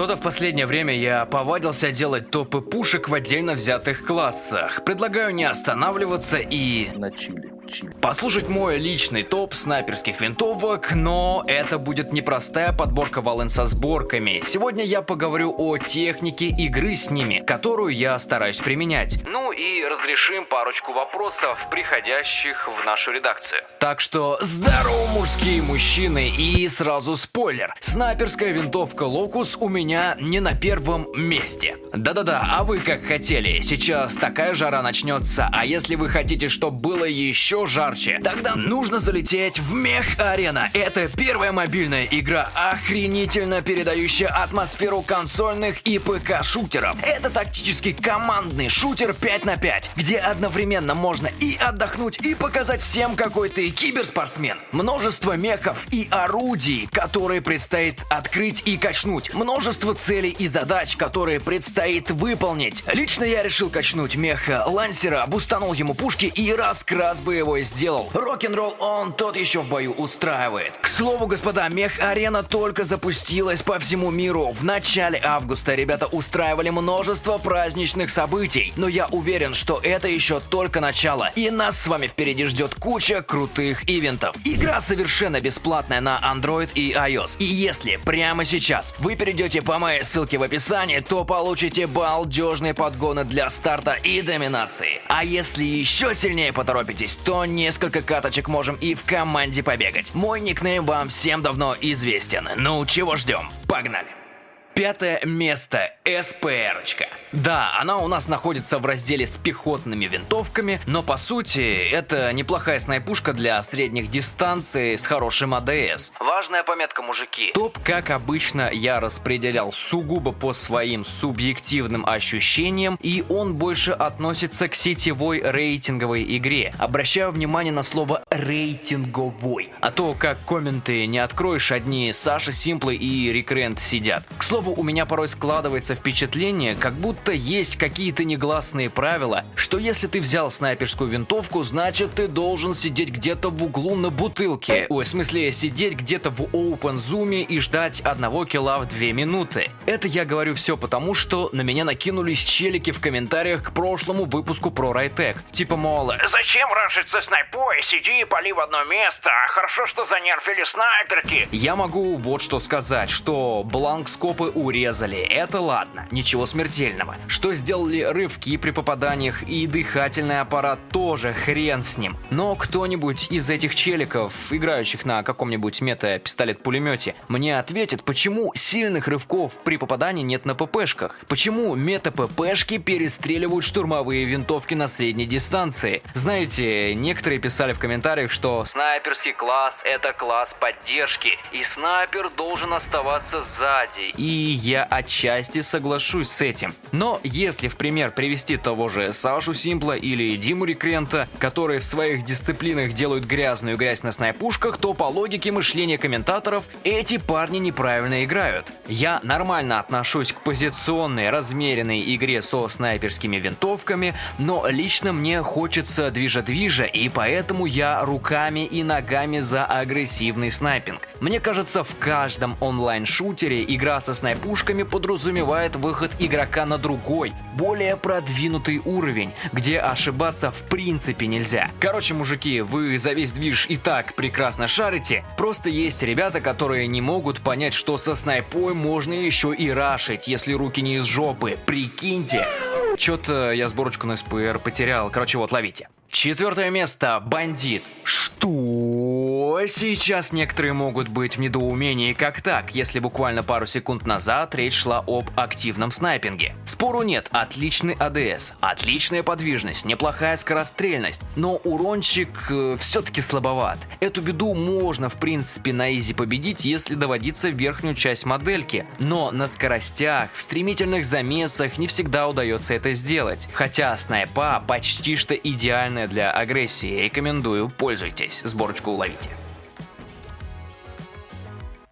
Что-то в последнее время я повадился делать топы пушек в отдельно взятых классах. Предлагаю не останавливаться и... На. Чили. Послушать мой личный топ снайперских винтовок, но это будет непростая подборка волн со сборками. Сегодня я поговорю о технике игры с ними, которую я стараюсь применять. Ну и разрешим парочку вопросов, приходящих в нашу редакцию. Так что здорово, мужские мужчины, и сразу спойлер. Снайперская винтовка Локус у меня не на первом месте. Да-да-да, а вы как хотели. Сейчас такая жара начнется, а если вы хотите, чтобы было еще жарче, тогда нужно залететь в Мех Арена. Это первая мобильная игра, охренительно передающая атмосферу консольных и ПК-шутеров. Это тактический командный шутер 5 на 5, где одновременно можно и отдохнуть, и показать всем, какой ты киберспортсмен. Множество мехов и орудий, которые предстоит открыть и качнуть. Множество целей и задач, которые предстоит выполнить. Лично я решил качнуть меха Лансера, бустанул ему пушки и раскрас боевой сделал. Рок-н-ролл он тот еще в бою устраивает. К слову, господа, мех-арена только запустилась по всему миру. В начале августа ребята устраивали множество праздничных событий. Но я уверен, что это еще только начало. И нас с вами впереди ждет куча крутых ивентов. Игра совершенно бесплатная на Android и iOS. И если прямо сейчас вы перейдете по моей ссылке в описании, то получите балдежные подгоны для старта и доминации. А если еще сильнее поторопитесь, то несколько каточек можем и в команде побегать. Мой никнейм вам всем давно известен. Ну чего ждем? Погнали! Пятое место – СПР-очка. Да, она у нас находится в разделе с пехотными винтовками, но по сути это неплохая снайпушка для средних дистанций с хорошим АДС. Важная пометка, мужики. Топ, как обычно, я распределял сугубо по своим субъективным ощущениям, и он больше относится к сетевой рейтинговой игре. Обращаю внимание на слово рейтинговой, а то как комменты не откроешь, одни Саша Симплы и Рекрент сидят. К слову, у меня порой складывается впечатление, как будто есть какие-то негласные правила, что если ты взял снайперскую винтовку, значит ты должен сидеть где-то в углу на бутылке. Ой, в смысле, сидеть где-то в open zoom и ждать одного килла в 2 минуты. Это я говорю все потому, что на меня накинулись челики в комментариях к прошлому выпуску про Райтек. Типа, мол, Зачем ранжиться снайпой? Сиди и пали в одно место. Хорошо, что занерфили снайперки. Я могу вот что сказать, что урезали, это ладно, ничего смертельного. Что сделали рывки при попаданиях и дыхательный аппарат тоже хрен с ним. Но кто-нибудь из этих челиков, играющих на каком-нибудь мета-пистолет-пулемете, мне ответит, почему сильных рывков при попадании нет на ППшках? Почему мета-ППшки перестреливают штурмовые винтовки на средней дистанции? Знаете, некоторые писали в комментариях, что снайперский класс это класс поддержки, и снайпер должен оставаться сзади. И я отчасти соглашусь с этим. Но если в пример привести того же Сашу Симпла или Диму Рекрента, которые в своих дисциплинах делают грязную грязь на снайпушках, то по логике мышления комментаторов эти парни неправильно играют. Я нормально отношусь к позиционной, размеренной игре со снайперскими винтовками, но лично мне хочется движа-движа, и поэтому я руками и ногами за агрессивный снайпинг. Мне кажется, в каждом онлайн-шутере игра со снайпушками подразумевает выход игрока на другой, более продвинутый уровень, где ошибаться в принципе нельзя. Короче, мужики, вы за весь движ и так прекрасно шарите, просто есть ребята, которые не могут понять, что со снайпой можно еще и рашить, если руки не из жопы, прикиньте. Чё-то я сборочку на СПР потерял, короче вот, ловите. Четвертое место. Бандит. Что? Сейчас некоторые могут быть в недоумении как так, если буквально пару секунд назад речь шла об активном снайпинге. Спору нет, отличный АДС, отличная подвижность, неплохая скорострельность, но урончик э, все-таки слабоват. Эту беду можно в принципе на изи победить, если доводиться в верхнюю часть модельки, но на скоростях, в стремительных замесах не всегда удается это сделать. Хотя снайпа почти что идеальная для агрессии, рекомендую, пользуйтесь, сборочку уловите.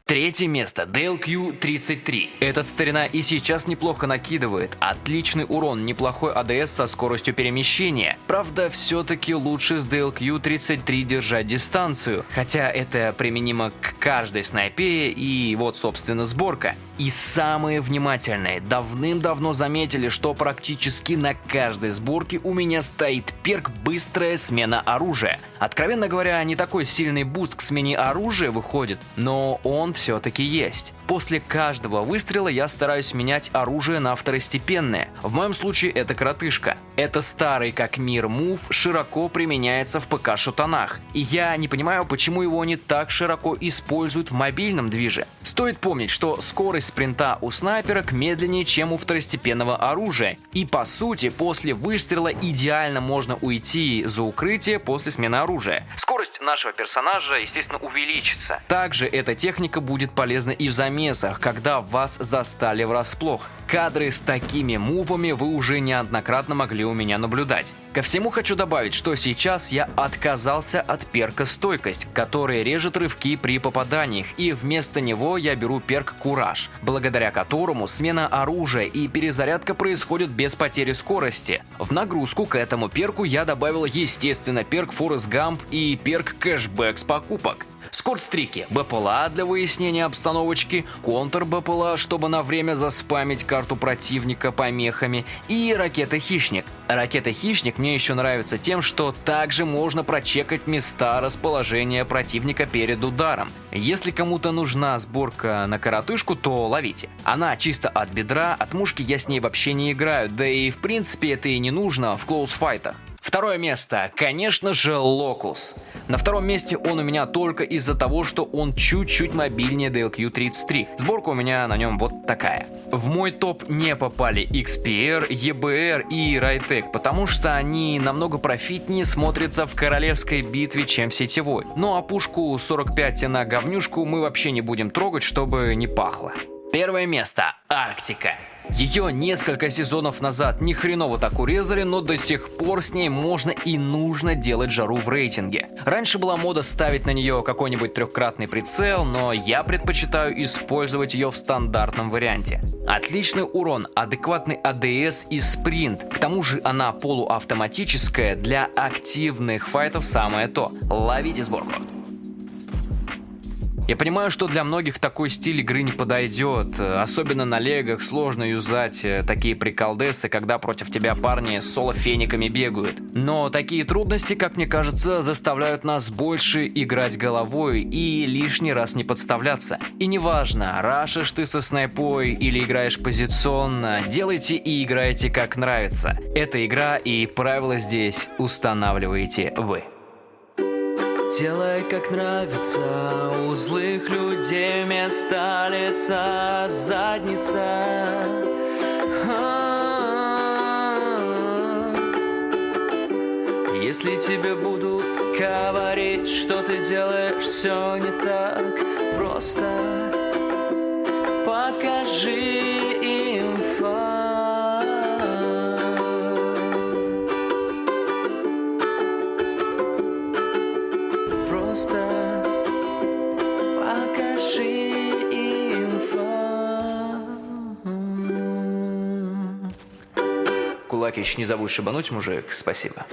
Третье место DLQ-33. Этот старина и сейчас неплохо накидывает. Отличный урон, неплохой АДС со скоростью перемещения. Правда, все-таки лучше с DLQ-33 держать дистанцию. Хотя это применимо к каждой снайпе и вот собственно сборка. И самые внимательные давным-давно заметили, что практически на каждой сборке у меня стоит перк «Быстрая смена оружия». Откровенно говоря, не такой сильный буст к смене оружия выходит, но он все-таки есть. После каждого выстрела я стараюсь менять оружие на второстепенное. В моем случае это коротышка. Это старый как мир мув широко применяется в ПК-шутанах. И я не понимаю, почему его не так широко используют в мобильном движе. Стоит помнить, что скорость спринта у снайперок медленнее, чем у второстепенного оружия. И по сути, после выстрела идеально можно уйти за укрытие после смены оружия. Скорость нашего персонажа, естественно, увеличится. Также эта техника будет полезна и в замесах, когда вас застали врасплох. Кадры с такими мувами вы уже неоднократно могли у меня наблюдать. Ко всему хочу добавить, что сейчас я отказался от перка «Стойкость», который режет рывки при попаданиях, и вместо него я беру перк «Кураж», благодаря которому смена оружия и перезарядка происходит без потери скорости. В нагрузку к этому перку я добавил естественно перк Forrest Gump и перк кэшбэк с покупок. Скорстрики – БПЛА для выяснения обстановочки, контр-БПЛА, чтобы на время заспамить карту противника помехами, и ракета-хищник. Ракета-хищник мне еще нравится тем, что также можно прочекать места расположения противника перед ударом. Если кому-то нужна сборка на коротышку, то ловите. Она чисто от бедра, от мушки я с ней вообще не играю, да и в принципе это и не нужно в клоусфайтах. Второе место, конечно же, Локус. На втором месте он у меня только из-за того, что он чуть-чуть мобильнее DLQ-33. Сборка у меня на нем вот такая. В мой топ не попали XPR, EBR и Rytec, потому что они намного профитнее смотрятся в королевской битве, чем сетевой. Ну а пушку 45 на говнюшку мы вообще не будем трогать, чтобы не пахло. Первое место. Арктика. Ее несколько сезонов назад ни хреново так урезали, но до сих пор с ней можно и нужно делать жару в рейтинге. Раньше была мода ставить на нее какой-нибудь трехкратный прицел, но я предпочитаю использовать ее в стандартном варианте. Отличный урон, адекватный АДС и спринт. К тому же она полуавтоматическая, для активных файтов самое то. Ловите сборку. Я понимаю, что для многих такой стиль игры не подойдет. Особенно на легах сложно юзать э, такие приколдесы, когда против тебя парни с соло-фениками бегают. Но такие трудности, как мне кажется, заставляют нас больше играть головой и лишний раз не подставляться. И неважно, рашишь ты со снайпой или играешь позиционно, делайте и играйте как нравится. Это игра и правила здесь устанавливаете вы. Делай как нравится, у злых людей вместо лица задница. Если тебе будут говорить, что ты делаешь все не так просто, покажи Кулакич, не забудь шибануть, мужик. Спасибо.